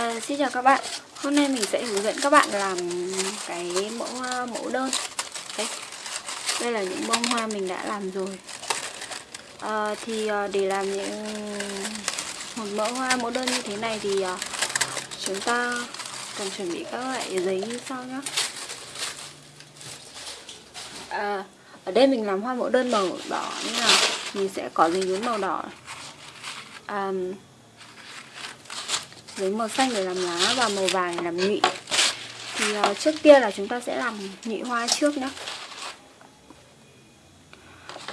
À, xin chào các bạn. Hôm nay mình sẽ hướng dẫn các bạn làm cái mẫu ờ, mẫu đơn. Đây, đây là những bông hoa mình đã làm rồi. À, Thì để làm những một mẫu hoa mẫu đơn như thế này thì chúng ta cần chuẩn bị các loại giấy như sau nhé à, Ở đây mình làm hoa mẫu đơn màu đỏ nên là mình sẽ có giấy nhún màu đỏ. À, giấy màu xanh để làm lá và màu vàng để làm nhụy. Thì uh, trước tiên là chúng ta sẽ làm nhụy hoa trước nhé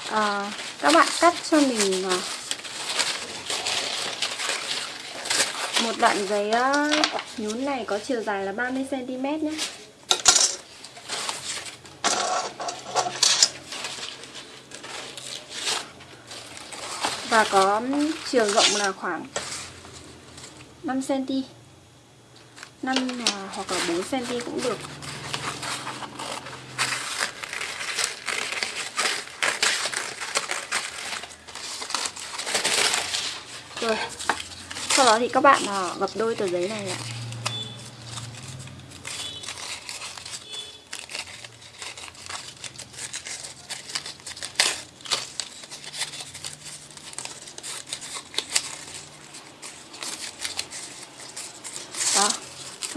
uh, ờ, các bạn cắt cho mình uh, một đoạn giấy uh, nhún này có chiều dài là 30 cm nhé và có chiều rộng là khoảng 5cm 5 à, hoặc là 4cm cũng được. Rồi, Sau đó thì các bạn à, gập đôi tờ giấy này ạ.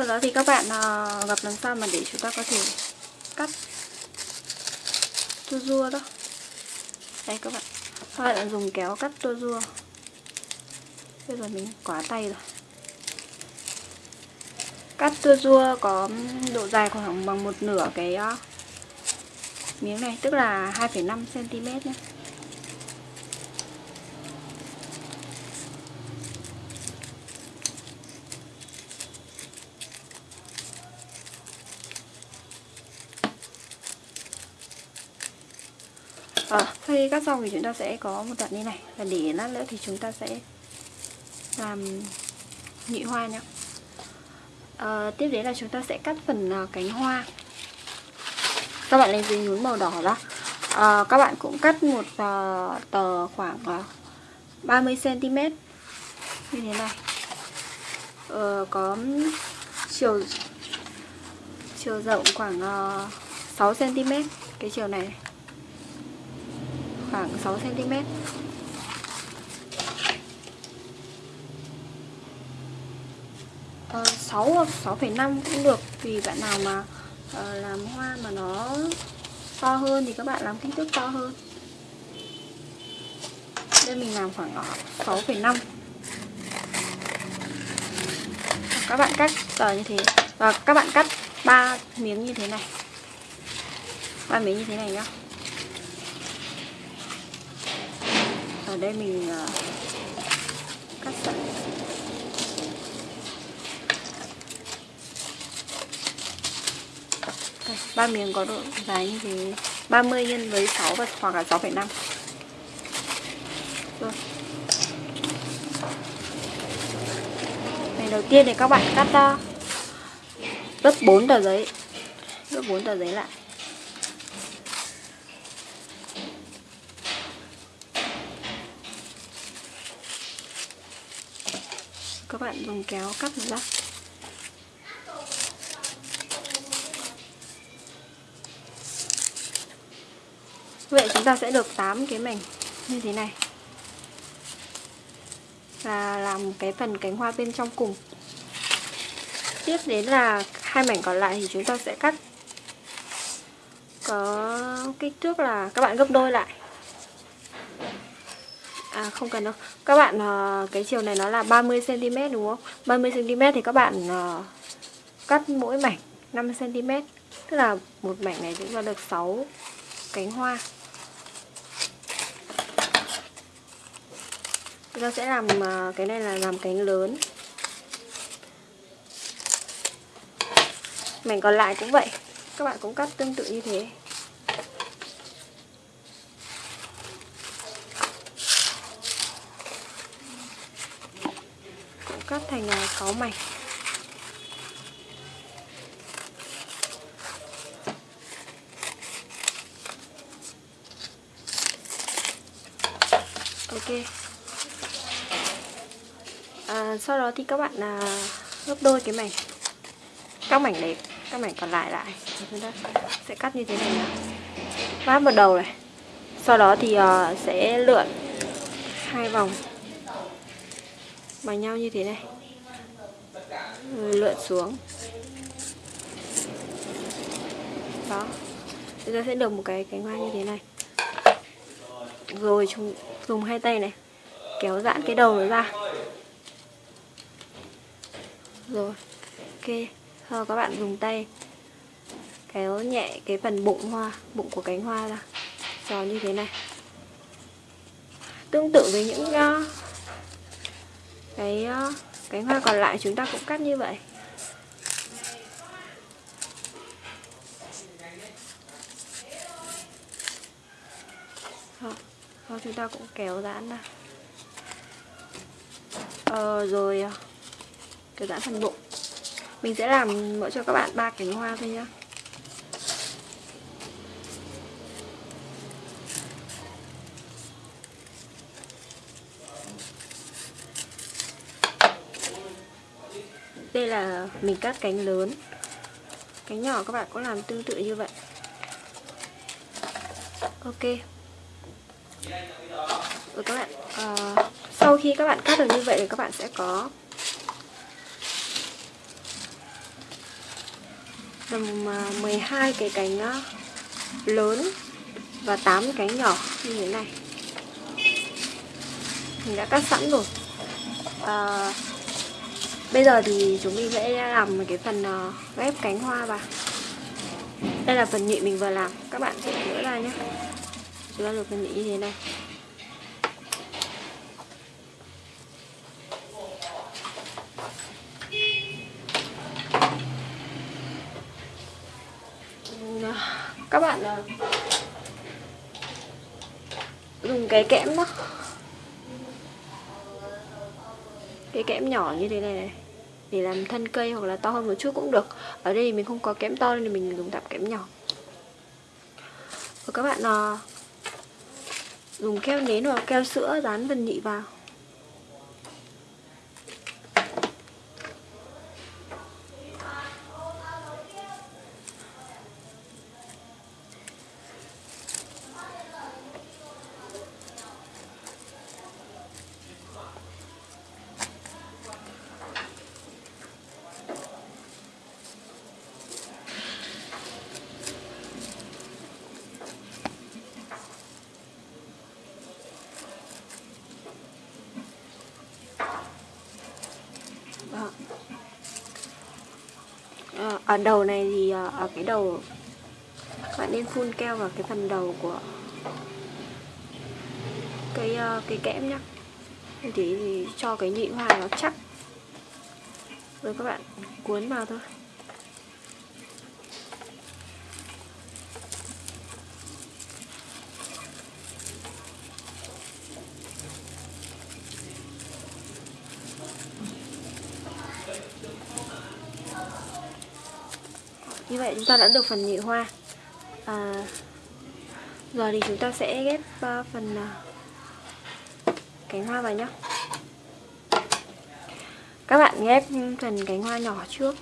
Sau đó thì các bạn uh, gặp làm sao mà để chúng ta có thể cắt tua rua đó. Đây các bạn. Các bạn dùng kéo cắt tua rua bây giờ mình quá tay rồi. Cắt tua rua có độ dài khoảng bằng một nửa cái uh, miếng này tức là 2,5 cm nhé. À, sau khi cắt xong thì chúng ta sẽ có một đoạn như này. Và để lát nữa thì chúng ta sẽ làm nhụy hoa nhé à, ờ, tiếp đến là chúng ta sẽ cắt phần uh, cánh hoa. Các bạn lấy giấy nhún màu đỏ ra. À, các bạn cũng cắt một uh, tờ khoảng uh, 30 cm như thế này. Ờ, có chiều chiều rộng khoảng uh, 6 cm cái chiều này khoảng 6 cm. à, 6 hoặc 6,5 cũng được vì bạn nào mà à, làm hoa mà nó to hơn thì các bạn làm kích thước to hơn. Đây mình làm khoảng 6,5. Các bạn cắt tờ như thế và các bạn cắt ba miếng như thế này. ba miếng như thế này nhá. Ở đây mình uh, cắt sẵn ba miếng có độ dài như thế 30 nhân với 6 và hoặc là 6,5 rồi. Này đầu tiên thì các bạn cắt uh, gấp 4 tờ giấy. Gấp 4 tờ giấy lại. Các bạn dùng kéo cắt nó ra. Vậy chúng ta sẽ được 8 cái mảnh như thế này. Và làm cái phần cánh hoa bên trong cùng. Tiếp đến là hai mảnh còn lại thì chúng ta sẽ cắt. Có kích thước là các bạn gấp đôi lại. À không cần đâu. Các bạn uh, cái chiều này nó là 30cm đúng không? 30cm thì các bạn uh, cắt mỗi mảnh 5cm Tức là một mảnh này chúng ta được 6 cánh hoa. Chúng ta sẽ làm uh, cái này là làm cánh lớn. Mảnh còn lại cũng vậy. Các bạn cũng cắt tương tự như thế cắt thành à, 6 mảnh. Ok. À, sau đó thì các bạn à, gấp đôi cái mảnh. Các mảnh đấy các mảnh còn lại lại. Chúng ta sẽ cắt như thế này nào vát một đầu này. Sau đó thì uh, sẽ lượn hai vòng bằng nhau như thế này lượn xuống. Đó. Chúng ta sẽ được một cái cánh hoa như thế này. Rồi chúng dùng hai tay này. Kéo giãn cái đầu nó ra. Rồi ok. Sau các bạn dùng tay. Kéo nhẹ cái phần bụng hoa bụng của cánh hoa ra. Tròn như thế này. Tương tự với những uh, cái uh, cánh hoa còn lại chúng ta cũng cắt như vậy. Đó, chúng ta cũng kéo giãn ra. Ờ, rồi cái kéo giãn phần bụng. Mình sẽ làm mỗi cho các bạn ba cánh hoa thôi nhá. Là mình cắt cánh lớn. Cánh nhỏ các bạn cũng làm tương tự như vậy. Ok. Rồi các bạn à, sau khi các bạn cắt được như vậy thì các bạn sẽ có tầm ờ, 12 cái cánh ờ, lớn và 8 cánh nhỏ như thế này. Mình đã cắt sẵn rồi. À, bây giờ thì chúng mình sẽ làm cái phần ờ, ghép cánh hoa vào. Đây là phần nhụy mình vừa làm. Các bạn sẽ gỡ ra nhé. Chúng ta được phần nhụy như thế này. Các bạn ờ, dùng cái kẽm đó. Cái kẽm nhỏ như thế này này để làm thân cây hoặc là to hơn một chút cũng được. Ở đây mình không có kẽm to nên mình dùng tạm kẽm nhỏ. Và các bạn à, dùng keo nến hoặc keo sữa dán vân nhị vào Ờ, ở đầu này thì ờ, ở cái đầu các bạn nên phun keo vào cái phần đầu của cái ờ, cái kẽm nhá. Thì thì cho cái nhị hoa nó chắc. Rồi các bạn cuốn vào thôi. Như vậy chúng ta đã được phần nhị hoa. À, giờ thì chúng ta sẽ ghép uh, phần uh, cánh hoa vào nhé các bạn ghép phần cánh hoa nhỏ trước.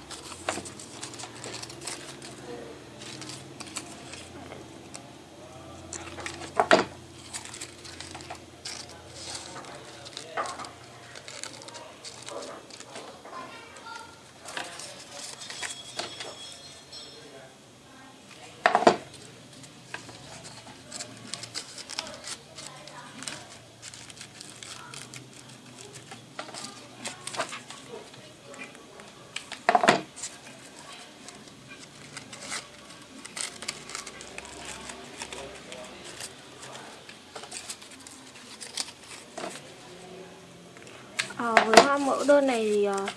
Mẫu đơn này thì uh,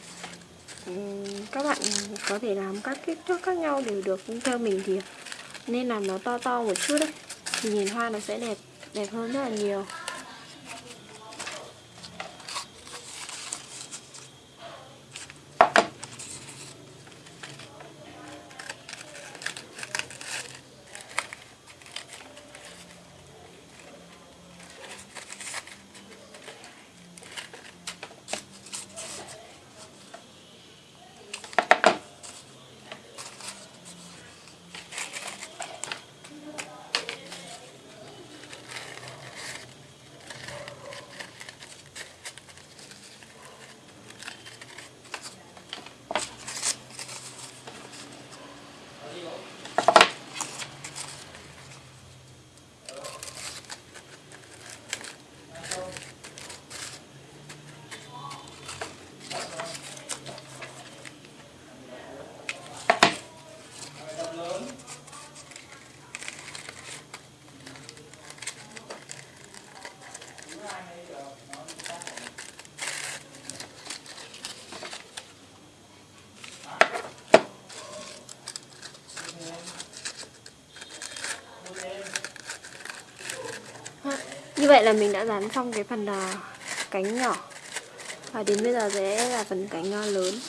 các bạn có thể làm các kích thước khác nhau đều được nhưng theo mình thì nên làm nó to to một chút đấy. Thì nhìn hoa nó sẽ đẹp đẹp hơn rất là nhiều. Vậy là mình đã dán xong cái phần uh, cánh nhỏ. Và đến bây giờ sẽ là phần cánh uh, lớn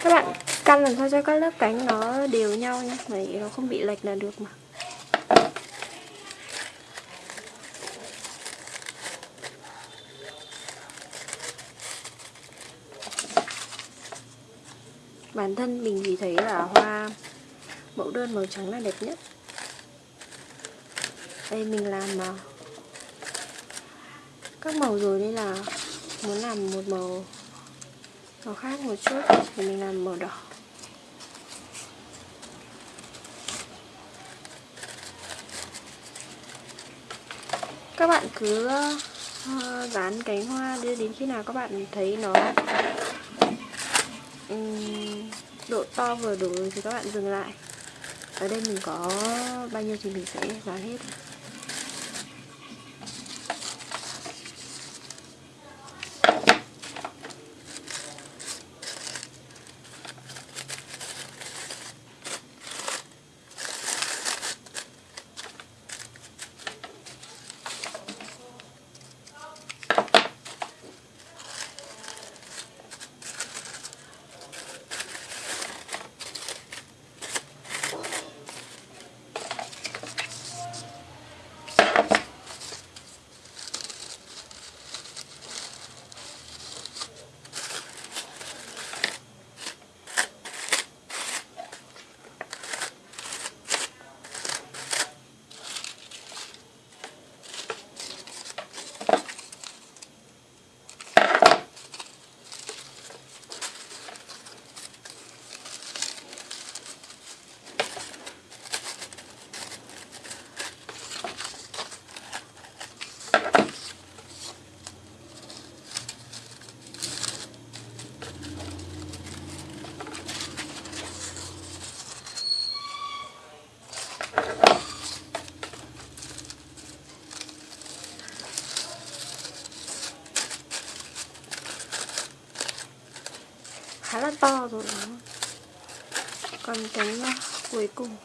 các bạn căn làm sao cho các lớp cánh nó đều nhau nhé vậy nó không bị lệch là được mà. Bản thân mình thì thấy là hoa mẫu đơn màu trắng là đẹp nhất. Đây mình làm mà các màu rồi nên là muốn làm một màu màu khác một chút. Thì mình làm màu đỏ. Các bạn cứ uh, dán cánh hoa đưa đến khi nào các bạn thấy nó um, độ to vừa đủ thì các bạn dừng lại. Ở đây mình có bao nhiêu thì mình sẽ dán hết. To rồi đó. còn cái uh, cuối cùng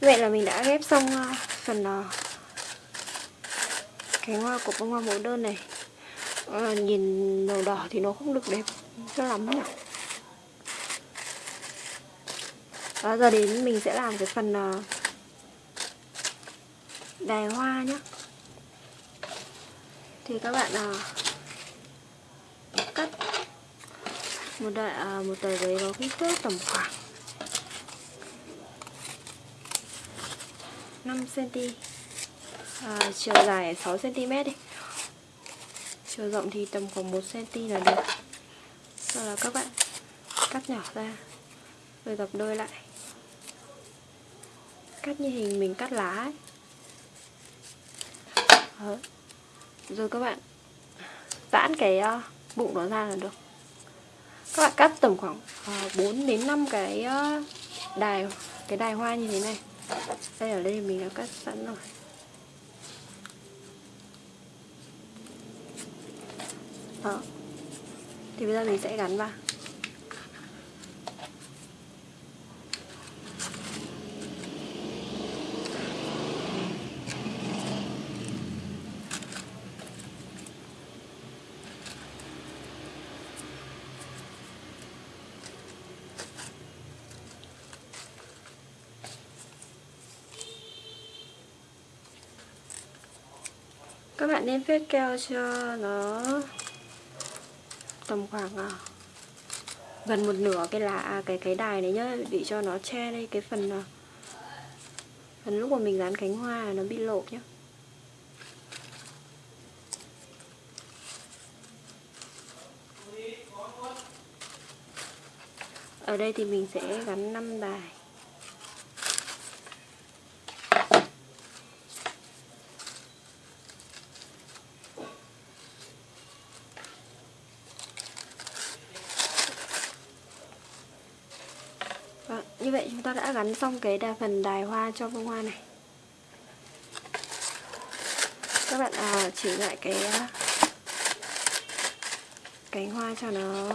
Vậy là mình đã ghép xong à, phần à, cái hoa của bông hoa mẫu đơn này. À, nhìn màu đỏ thì nó không được đẹp cho lắm nhỉ. Đó giờ đến mình sẽ làm cái phần uh, đài hoa nhé thì các bạn uh, cắt một đại uh, một tờ giấy có kích thước tầm khoảng 5 cm à, chiều dài 6cm đi. Chiều rộng thì tầm khoảng 1cm là được. Sau đó các bạn cắt nhỏ ra rồi gập đôi lại. Cắt như hình mình cắt lá ấy. Đó. rồi các bạn giãn cái uh, bụng nó ra là được. Các bạn cắt tầm khoảng ờ, uh, 4 đến 5 cái uh, đài cái đài hoa như thế này. Đây ở đây mình đã cắt sẵn rồi. Đó. Thì bây giờ mình sẽ gắn vào các bạn nên phết keo cho nó tầm khoảng à, gần một nửa cái lá à, cái cái đài này nhá, để cho nó che đây cái phần à, phần lúc mà mình dán cánh hoa nó bị lộ nhá. Ở đây thì mình sẽ gắn 5 đài. Như vậy chúng ta đã gắn xong cái đà phần đài hoa cho bông hoa này. Các bạn à, chỉ lại cái à, cánh hoa cho nó.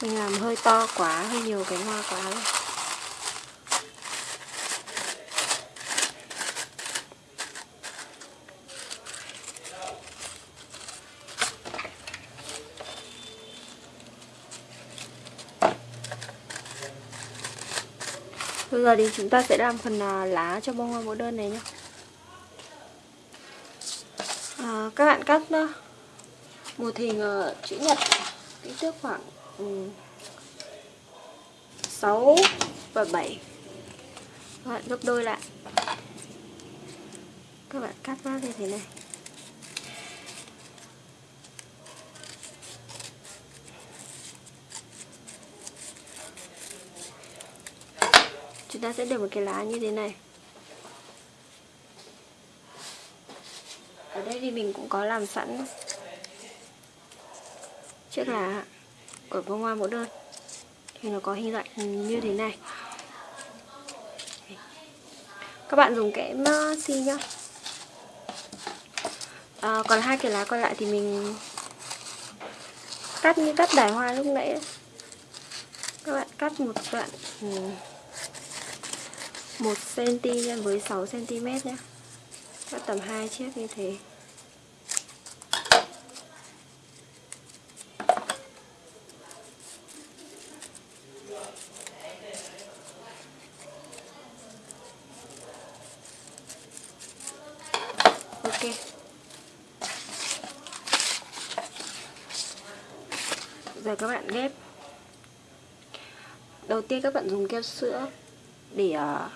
Mình làm hơi to quá hơi nhiều cánh hoa quá rồi. Bây giờ thì chúng ta sẽ làm phần à, lá cho bông hoa mẫu đơn này nhé à, Các bạn cắt uh, một hình uh, chữ nhật kích thước khoảng ừ, um, 6 và 7 Các bạn gấp đôi lại Các bạn cắt nó như thế này chúng ta sẽ được một cái lá như thế này. Ở đây thì mình cũng có làm sẵn chiếc lá của bông hoa mẫu đơn. Thì nó có hình dạng như thế này. Các bạn dùng kẽm ờ, xi nhá. À, còn hai cái lá còn lại thì mình cắt như cắt đài hoa lúc nãy các bạn cắt một đoạn ừ. 1 cm nhân với 6 cm nhé. Cắt tầm 2 chiếc như thế. Ok. Giờ các bạn ghép. Đầu tiên các bạn dùng keo sữa để ờ,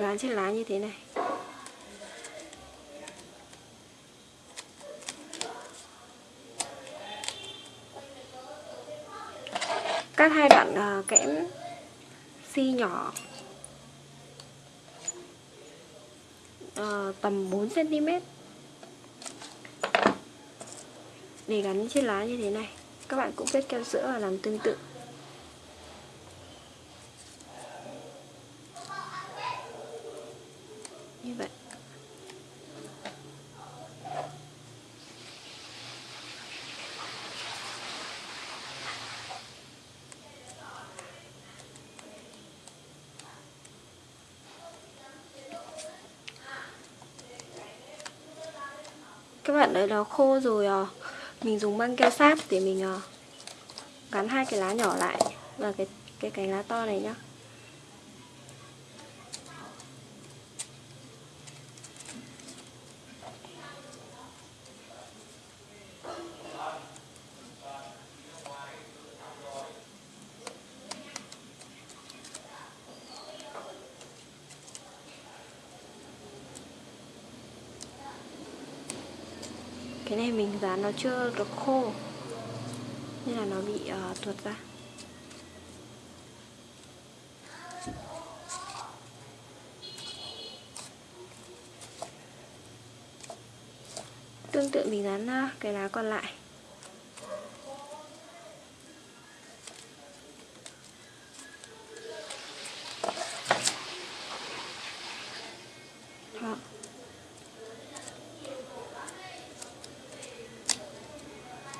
uh, dán trên lá như thế này. Cắt hai đoạn uh, kẽm xi nhỏ uh, tầm 4 cm để gắn trên lá như thế này. Các bạn cũng vết keo sữa và làm tương tự. Các bạn đấy nó khô rồi à mình dùng băng keo sáp để mình à, gắn hai cái lá nhỏ lại và cái cái cành lá to này nhá. Cái này mình dán nó chưa được khô. Nên là nó bị uh, tuột ra. Tương tự mình dán uh, cái lá còn lại.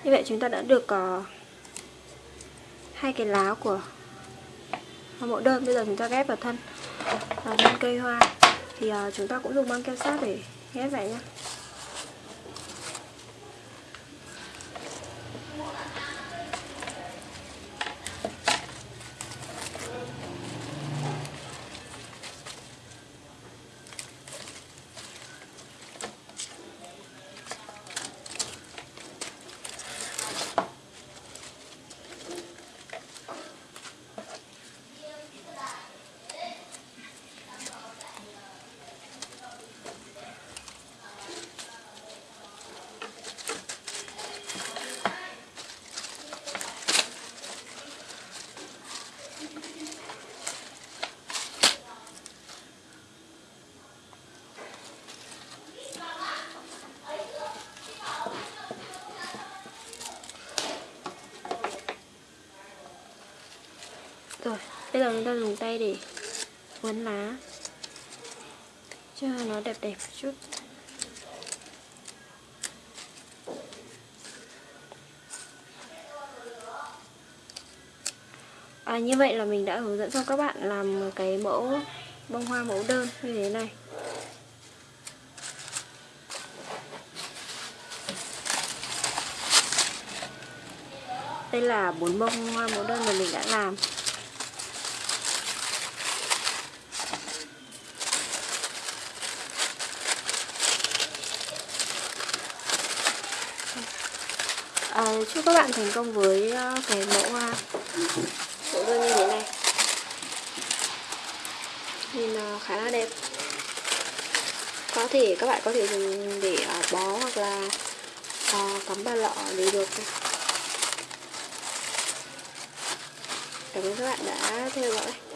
Như vậy chúng ta đã được có hai cái lá của mẫu đơn. Bây giờ chúng ta ghép vào thân vào thân cây hoa. Thì ờ, chúng ta cũng dùng băng keo sát để ghép vậy nhé rồi bây giờ chúng ta dùng tay để uốn lá. Cho nó đẹp đẹp một chút. À, như vậy là mình đã hướng dẫn cho các bạn làm một cái mẫu bông hoa mẫu đơn như thế này. Đây là bốn bông hoa mẫu đơn mà mình đã làm à, chúc các bạn thành công với ờ, cái mẫu hoa mẫu đơn như thế này. Nhìn ờ, khá là đẹp. Có thể, các bạn có thể dùng để bó hoặc là cắm vào lọ để được. Cảm ơn các bạn đã theo dõi.